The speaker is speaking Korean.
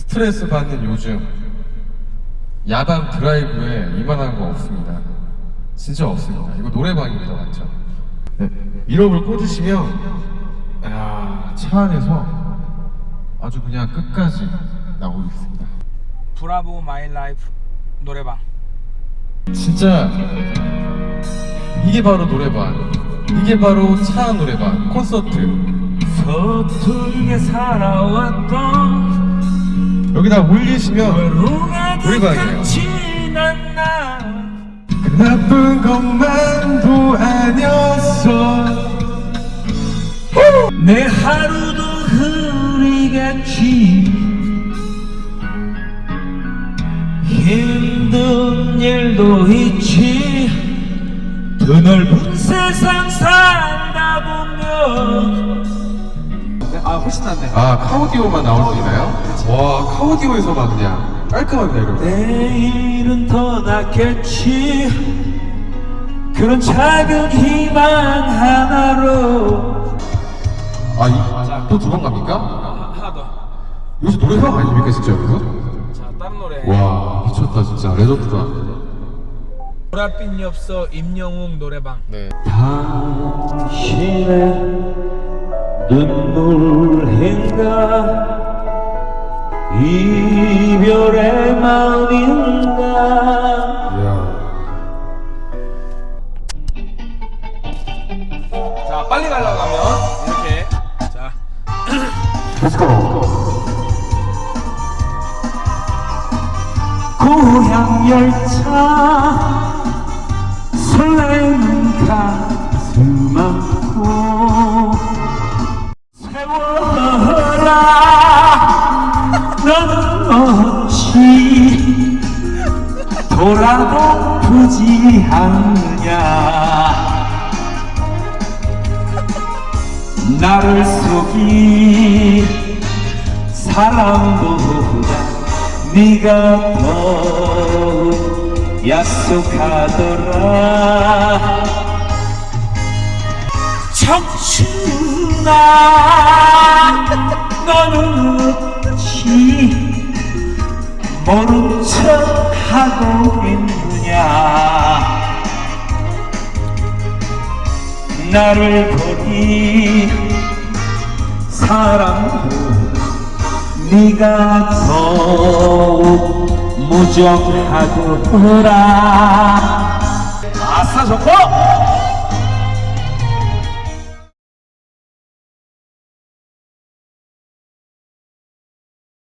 스트레스 받는 요즘 야간 드라이브에 이만한 거 없습니다. 진짜 없습니다. 이거 노래방입니다, 맞죠? 네. 이름을 꽂으시면 야, 차 안에서 아주 그냥 끝까지 나오고 있습니다. Bravo My Life 노래방 진짜 이게 바로 노래방. 이게 바로 차 노래방 콘서트. 서툴게 살아왔던 여기다. 같이 난나 그 나쁜 것만도 아니었어. 내 하루도 흐리겠지 힘든 일도 있지 더 넓은 세상 살다 보면 아 훨씬 낫네 아 카오디오만 나올 수 있나요? 와 카오디오에서만 그냥 깔끔합니다 여러분. 내일은 더 낫겠지 그런 작은 희망 하나로 아또 두 번 갑니까? 하나 더 여기서 노래방 아닙니까 진짜 여기서? 자, 다른 노래. 와 미쳤다 진짜 레전드다. 보랏빛 엽서 임영웅 노래방. 네. 당신의 눈물 인가 이별의 마음인가. 자 빨리 가려고 하면 이렇게. 자. 고향 열차 설레는 돌아보지 않느냐. 나를 속이 사랑보다 네가 더욱 약속하더라. 청춘아 너는 모른 척 하고 있느냐? 나를 보니 사랑도 네가 더욱 무정하더라. 아싸 좋고